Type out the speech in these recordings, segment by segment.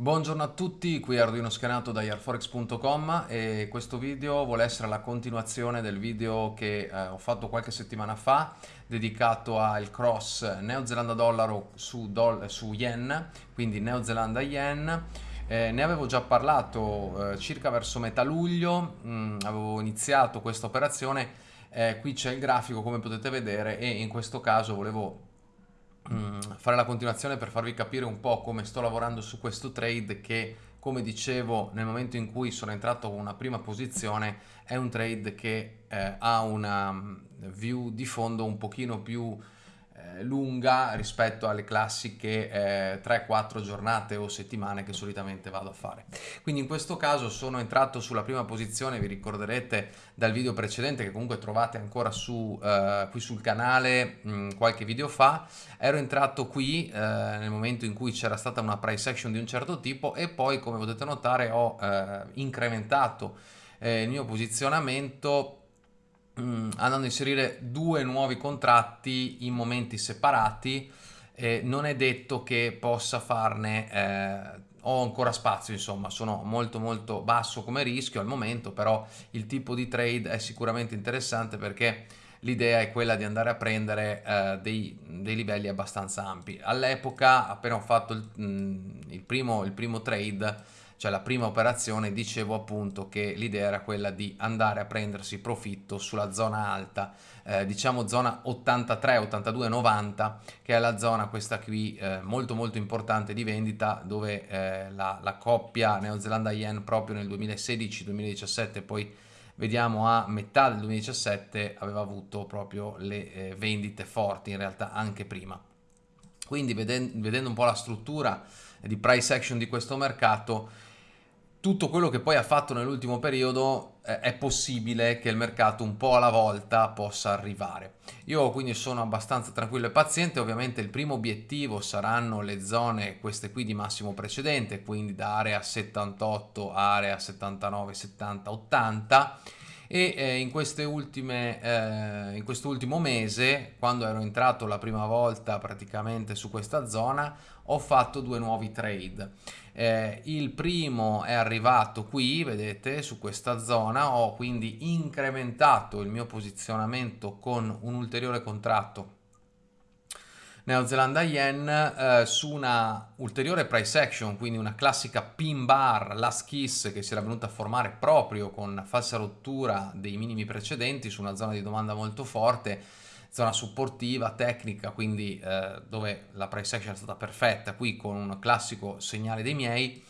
Buongiorno a tutti, qui Arduino Scanato da airforex.com e questo video vuole essere la continuazione del video che eh, ho fatto qualche settimana fa dedicato al cross Neozelanda dollaro su, do su yen, quindi Neozelanda yen. Eh, ne avevo già parlato eh, circa verso metà luglio, mm, avevo iniziato questa operazione, eh, qui c'è il grafico come potete vedere e in questo caso volevo fare la continuazione per farvi capire un po' come sto lavorando su questo trade che come dicevo nel momento in cui sono entrato con una prima posizione è un trade che eh, ha una mm, view di fondo un pochino più lunga rispetto alle classiche eh, 3-4 giornate o settimane che solitamente vado a fare. Quindi in questo caso sono entrato sulla prima posizione, vi ricorderete dal video precedente che comunque trovate ancora su, eh, qui sul canale mh, mm, qualche video fa, ero entrato qui eh, nel momento in cui c'era stata una price action di un certo tipo e poi come potete notare ho eh, incrementato eh, il mio posizionamento mm, andando a inserire due nuovi contratti in momenti separati eh, non è detto che possa farne eh, ho ancora spazio insomma sono molto molto basso come rischio al momento però il tipo di trade è sicuramente interessante perché l'idea è quella di andare a prendere eh, dei, dei, livelli abbastanza ampi. All'epoca appena ho fatto il, mm, il, primo, il primo trade cioè la prima operazione, dicevo appunto che l'idea era quella di andare a prendersi profitto sulla zona alta, eh, diciamo zona 83, 82, 90, che è la zona questa qui eh, molto molto importante di vendita dove eh, la, la coppia Neozelanda Yen proprio nel 2016-2017 poi vediamo a metà del 2017 aveva avuto proprio le eh, vendite forti in realtà anche prima. Quindi vedendo, vedendo un po' la struttura di price action di questo mercato tutto quello che poi ha fatto nell'ultimo periodo eh, è possibile che il mercato un po' alla volta possa arrivare. Io quindi sono abbastanza tranquillo e paziente, ovviamente il primo obiettivo saranno le zone queste qui di massimo precedente, quindi da area 78 area 79, 70, 80 e eh, in, ultime, eh, in quest'ultimo mese, quando ero entrato la prima volta praticamente su questa zona, ho fatto due nuovi trade. Eh, il primo è arrivato qui, vedete, su questa zona, ho quindi incrementato il mio posizionamento con un ulteriore contratto Neozelanda Yen eh, su una ulteriore price action, quindi una classica pin bar, last kiss che si era venuta a formare proprio con falsa rottura dei minimi precedenti su una zona di domanda molto forte zona supportiva, tecnica, quindi eh, dove la price action è stata perfetta, qui con un classico segnale dei miei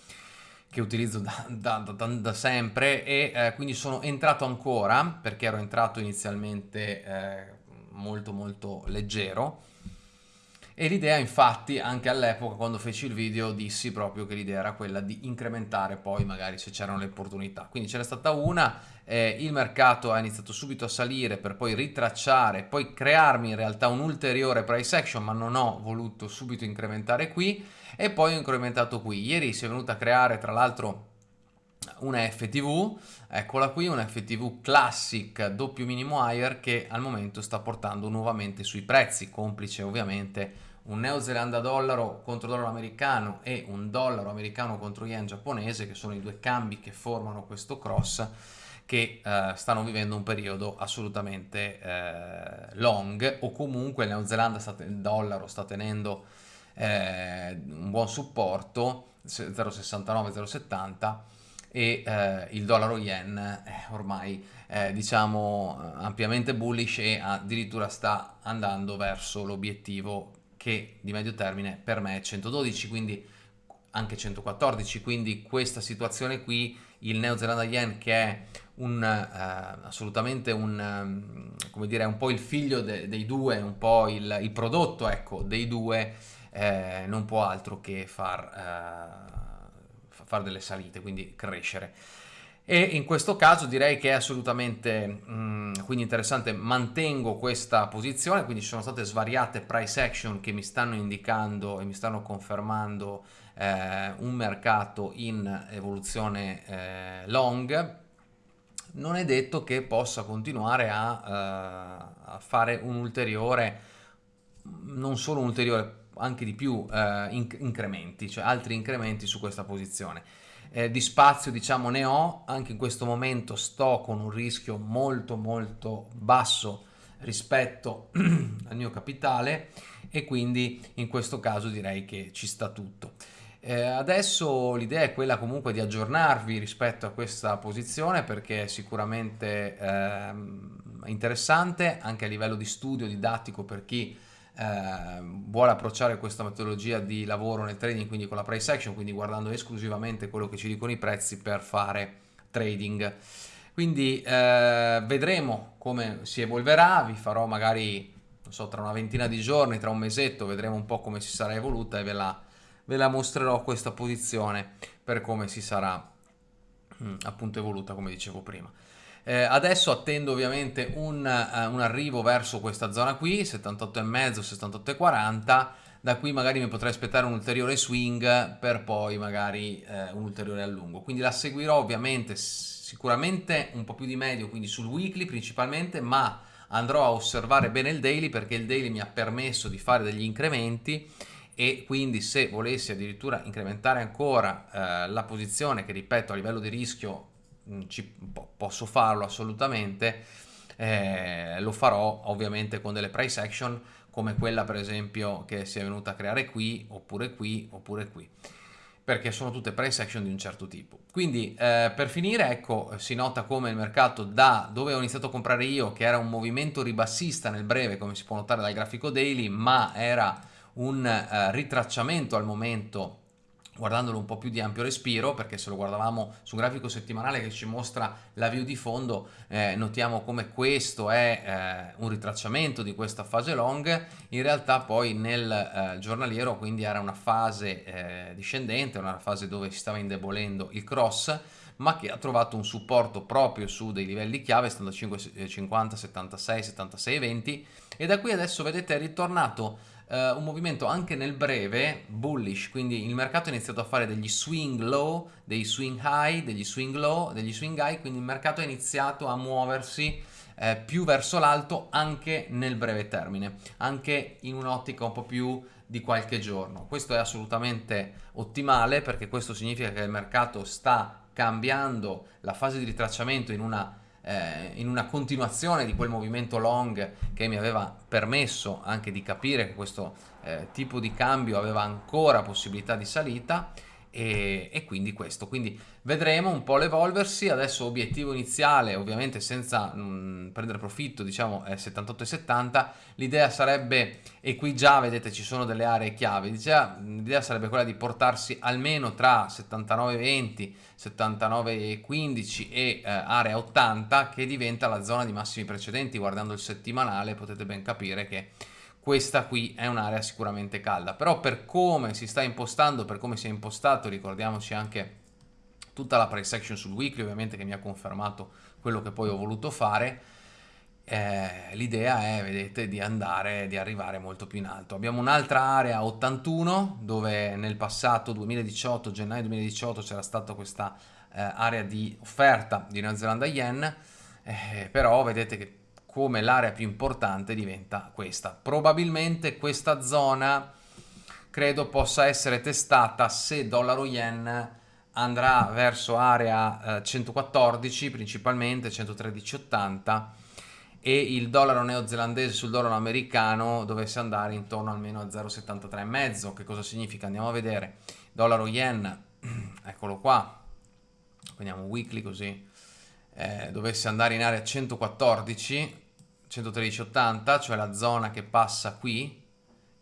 che utilizzo da, da, da, da sempre e eh, quindi sono entrato ancora perché ero entrato inizialmente eh, molto molto leggero e l'idea infatti anche all'epoca quando feci il video dissi proprio che l'idea era quella di incrementare poi magari se c'erano le opportunità. Quindi c'era stata una, eh, il mercato ha iniziato subito a salire per poi ritracciare, poi crearmi in realtà un ulteriore price action ma non ho voluto subito incrementare qui e poi ho incrementato qui. Ieri si è venuta a creare tra l'altro una FTV, eccola qui, una FTV Classic doppio minimo higher che al momento sta portando nuovamente sui prezzi, complice ovviamente un neozelanda dollaro contro dollaro americano e un dollaro americano contro yen giapponese che sono i due cambi che formano questo cross che eh, stanno vivendo un periodo assolutamente eh, long o comunque il neozelanda sta, il dollaro sta tenendo eh, un buon supporto 0,69 0,70 e eh, il dollaro yen è ormai eh, diciamo ampiamente bullish e addirittura sta andando verso l'obiettivo che di medio termine per me è 112, quindi anche 114, quindi questa situazione qui, il Neo Zelanda Yen che è un, eh, assolutamente un, um, come dire, un po' il figlio de dei due, un po' il, il prodotto ecco, dei due, eh, non può altro che far, eh, far delle salite, quindi crescere. E in questo caso direi che è assolutamente mh, mm, quindi interessante mantengo questa posizione quindi ci sono state svariate price action che mi stanno indicando e mi stanno confermando eh, un mercato in evoluzione eh, long. Non è detto che possa continuare a, uh, a fare un ulteriore non solo un ulteriore anche di più eh, inc incrementi, cioè altri incrementi su questa posizione. Eh, di spazio diciamo ne ho, anche in questo momento sto con un rischio molto molto basso rispetto al mio capitale e quindi in questo caso direi che ci sta tutto. Eh, adesso l'idea è quella comunque di aggiornarvi rispetto a questa posizione perché è sicuramente eh, interessante anche a livello di studio didattico per chi eh, vuole approcciare questa metodologia di lavoro nel trading quindi con la price action quindi guardando esclusivamente quello che ci dicono i prezzi per fare trading quindi eh, vedremo come si evolverà vi farò magari non so tra una ventina di giorni tra un mesetto vedremo un po' come si sarà evoluta e ve la ve la mostrerò questa posizione per come si sarà mm, appunto evoluta come dicevo prima. Eh, adesso attendo ovviamente un, uh, un, arrivo verso questa zona qui, 78,5, 78,40, da qui magari mi potrei aspettare un ulteriore swing per poi magari eh, un ulteriore allungo. Quindi la seguirò ovviamente sicuramente un po' più di medio, quindi sul weekly principalmente, ma andrò a osservare bene il daily perché il daily mi ha permesso di fare degli incrementi e quindi se volessi addirittura incrementare ancora eh, la posizione che ripeto a livello di rischio ci, posso farlo assolutamente eh, lo farò ovviamente con delle price action come quella per esempio che si è venuta a creare qui oppure qui oppure qui perché sono tutte price action di un certo tipo. Quindi eh, per finire ecco si nota come il mercato da dove ho iniziato a comprare io che era un movimento ribassista nel breve come si può notare dal grafico daily ma era un eh, ritracciamento al momento guardandolo un po' più di ampio respiro perché se lo guardavamo su un grafico settimanale che ci mostra la view di fondo eh, notiamo come questo è eh, un ritracciamento di questa fase long. In realtà poi nel eh, giornaliero quindi era una fase eh, discendente una fase dove si stava indebolendo il cross ma che ha trovato un supporto proprio su dei livelli chiave 75 50 76 76 20 e da qui adesso vedete è ritornato Uh, un movimento anche nel breve bullish, quindi il mercato ha iniziato a fare degli swing low, dei swing high, degli swing low, degli swing high, quindi il mercato ha iniziato a muoversi eh, più verso l'alto anche nel breve termine, anche in un'ottica un po' più di qualche giorno. Questo è assolutamente ottimale perché questo significa che il mercato sta cambiando la fase di ritracciamento in una eh, in una continuazione di quel movimento long che mi aveva permesso anche di capire che questo eh, tipo di cambio aveva ancora possibilità di salita e, e, quindi questo. Quindi vedremo un po' l'evolversi. Adesso obiettivo iniziale ovviamente senza mh, mm, prendere profitto diciamo è 78 e 70 l'idea sarebbe e qui già vedete ci sono delle aree chiave. L'idea sarebbe quella di portarsi almeno tra 79 20 79 15 e eh, area 80 che diventa la zona di massimi precedenti. Guardando il settimanale potete ben capire che questa qui è un'area sicuramente calda però per come si sta impostando per come si è impostato ricordiamoci anche tutta la price action sul weekly ovviamente che mi ha confermato quello che poi ho voluto fare eh, l'idea è vedete di andare di arrivare molto più in alto. Abbiamo un'altra area 81 dove nel passato 2018 gennaio 2018 c'era stata questa eh, area di offerta di Nuova Zelanda Yen eh, però vedete che come l'area più importante diventa questa. Probabilmente questa zona credo possa essere testata se dollaro yen andrà verso area eh, 114 principalmente 113,80 e il dollaro neozelandese sul dollaro americano dovesse andare intorno almeno a 0,73,5 che cosa significa? andiamo a vedere dollaro yen eccolo qua prendiamo weekly così eh, dovesse andare in area 114 113,80 cioè la zona che passa qui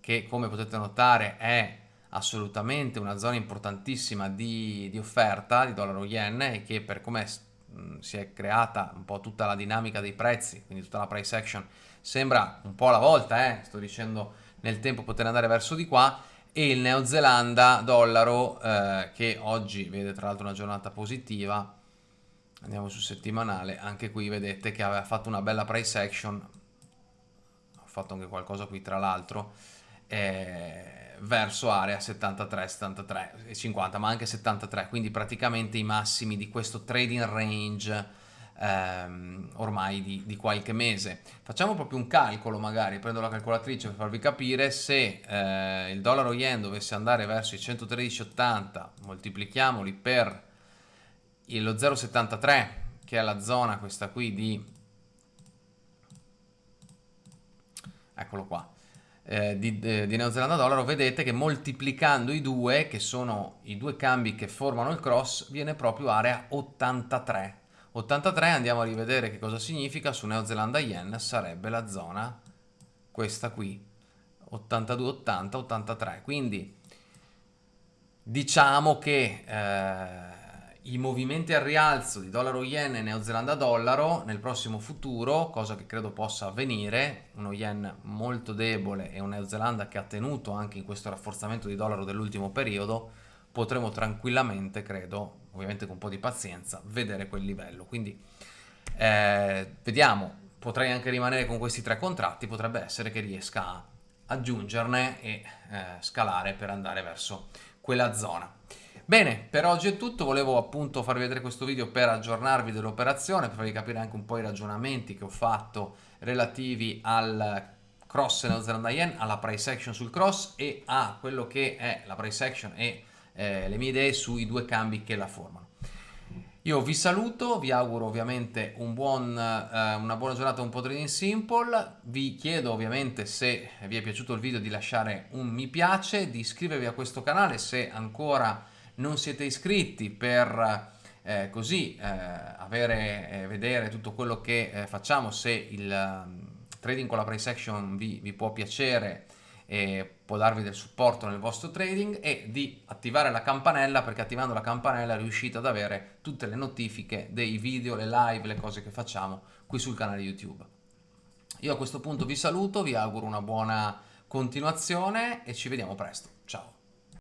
che come potete notare è assolutamente una zona importantissima di, di offerta di dollaro yen e che per come si è creata un po' tutta la dinamica dei prezzi quindi tutta la price action sembra un po' alla volta eh, sto dicendo nel tempo poter andare verso di qua e il Neozelanda dollaro eh, che oggi vede tra l'altro una giornata positiva andiamo su settimanale anche qui vedete che aveva fatto una bella price action ho fatto anche qualcosa qui tra l'altro eh, verso area 73 73 e 50 ma anche 73 quindi praticamente i massimi di questo trading range ehm, ormai di, di, qualche mese. Facciamo proprio un calcolo magari, prendo la calcolatrice per farvi capire se eh, il dollaro yen dovesse andare verso i 113,80, moltiplichiamoli per lo 0,73 che è la zona questa qui di eccolo qua eh, di, eh, di Neozelanda dollaro vedete che moltiplicando i due che sono i due cambi che formano il cross viene proprio area 83 83 andiamo a rivedere che cosa significa su Neozelanda Yen sarebbe la zona questa qui 82 80 83 quindi diciamo che eh, i movimenti al rialzo di dollaro yen e neozelanda dollaro nel prossimo futuro, cosa che credo possa avvenire, uno yen molto debole e un neozelanda che ha tenuto anche in questo rafforzamento di dollaro dell'ultimo periodo, potremo tranquillamente, credo, ovviamente con un po' di pazienza, vedere quel livello. Quindi eh, vediamo, potrei anche rimanere con questi tre contratti, potrebbe essere che riesca a aggiungerne e eh, scalare per andare verso quella zona. Bene, per oggi è tutto, volevo appunto farvi vedere questo video per aggiornarvi dell'operazione, per farvi capire anche un po' i ragionamenti che ho fatto relativi al cross neozelanda yen, alla price action sul cross e a quello che è la price action e eh, le mie idee sui due cambi che la formano. Io vi saluto, vi auguro ovviamente un buon, eh, una buona giornata un po' trading simple, vi chiedo ovviamente se vi è piaciuto il video di lasciare un mi piace, di iscrivervi a questo canale se ancora non siete iscritti per eh, così eh, avere, eh, vedere tutto quello che eh, facciamo, se il um, trading con la price action vi, vi può piacere e può darvi del supporto nel vostro trading e di attivare la campanella perché attivando la campanella riuscite ad avere tutte le notifiche dei video, le live, le cose che facciamo qui sul canale YouTube. Io a questo punto vi saluto, vi auguro una buona continuazione e ci vediamo presto. Ciao!